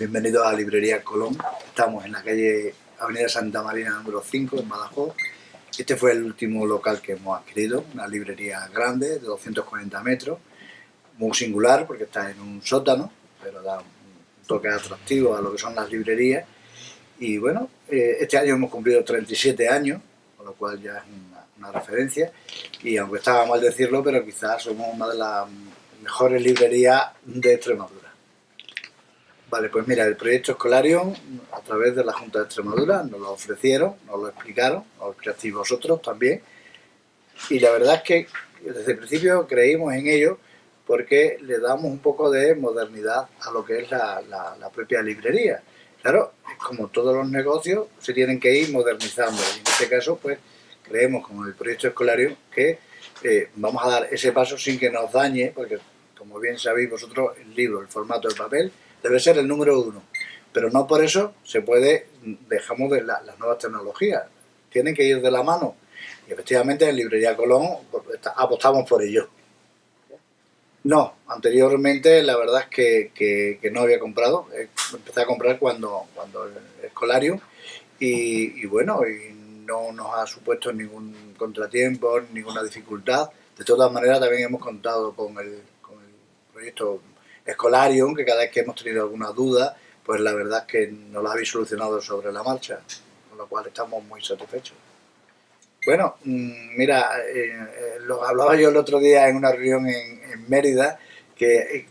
Bienvenidos a Librería Colón. Estamos en la calle Avenida Santa Marina número 5 en Badajoz. Este fue el último local que hemos adquirido, una librería grande de 240 metros, muy singular porque está en un sótano, pero da un toque atractivo a lo que son las librerías. Y bueno, eh, este año hemos cumplido 37 años, con lo cual ya es una, una referencia. Y aunque estaba mal decirlo, pero quizás somos una de las mejores librerías de Extremadura. Vale, pues mira, el proyecto Escolarium, a través de la Junta de Extremadura, nos lo ofrecieron, nos lo explicaron, nos lo vosotros también, y la verdad es que desde el principio creímos en ello porque le damos un poco de modernidad a lo que es la, propia librería. Claro, como todos los negocios, se tienen que ir modernizando, y en este caso, pues, creemos, como el proyecto Escolarium, que eh, vamos a dar ese paso sin que nos dañe, porque, como bien sabéis vosotros, el libro, el formato de papel, debe ser el número uno. Pero no por eso se puede, dejamos de las nuevas tecnologías. Tienen que ir de la mano. Y efectivamente en Librería Colón pues, apostamos por ello. No, anteriormente la verdad es que, no había comprado. Eh, empecé a comprar cuando, cuando el escolario y, bueno, y no nos ha supuesto ningún contratiempo, ninguna dificultad. De todas maneras también hemos contado con el, con el proyecto Escolarium, que cada vez que hemos tenido alguna duda, pues la verdad es que nos la habéis solucionado sobre la marcha, con lo cual estamos muy satisfechos. Bueno, mm, mira, eh, eh, lo hablaba yo el otro día en una reunión en, Mérida, que eh,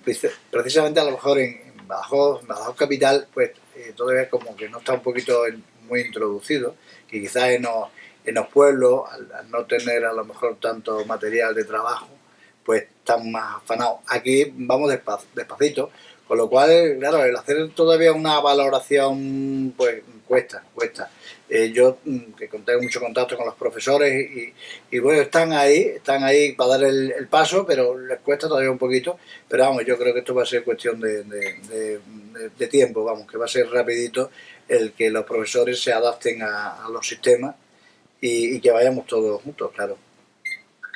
precisamente a lo mejor en, Badajoz, Capital, pues todavía como que no está un poquito muy introducido, que quizás en los, pueblos, al no tener a lo mejor tanto material de trabajo, pues están más afanados. Aquí vamos despacito, con lo cual, claro, el hacer todavía una valoración, pues cuesta, cuesta. Eh, yo, mm, que tengo mucho contacto con los profesores y, bueno, están ahí, están ahí para dar el, paso, pero les cuesta todavía un poquito. Pero vamos, yo creo que esto va a ser cuestión de, tiempo, vamos, que va a ser rapidito el que los profesores se adapten a, los sistemas y que vayamos todos juntos, claro.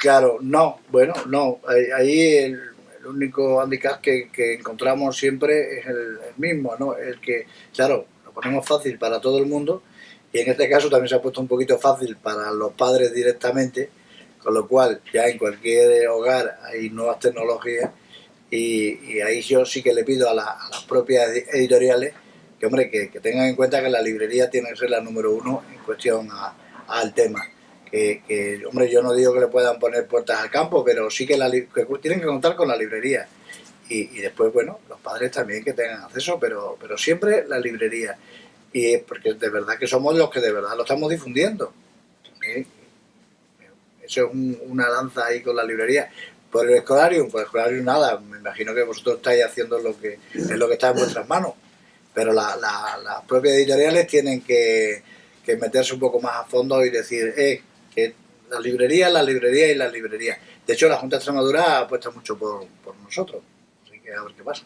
Claro, no, bueno, no, ahí el, único handicap que, encontramos siempre es el, mismo, ¿no? El que, claro, lo ponemos fácil para todo el mundo y en este caso también se ha puesto un poquito fácil para los padres directamente, con lo cual ya en cualquier hogar hay nuevas tecnologías y, ahí yo sí que le pido a, las propias editoriales que, hombre, que, tengan en cuenta que la librería tiene que ser la número uno en cuestión al tema que, hombre, yo no digo que le puedan poner puertas al campo, pero sí que, la, tienen que contar con la librería. Y, después, bueno, los padres también que tengan acceso, pero, pero siempre la librería. Y porque de verdad que somos los que de verdad lo estamos difundiendo. Eso es una lanza ahí con la librería. Por el escolarium, por el escolarium nada, me imagino que vosotros estáis haciendo lo que es lo que está en vuestras manos. Pero las propias editoriales tienen que, que meterse un poco más a fondo y decir, eh, que la librería, la librería y la librería. De hecho, la Junta de Extremadura apuesta mucho por, por nosotros, así que a ver qué pasa.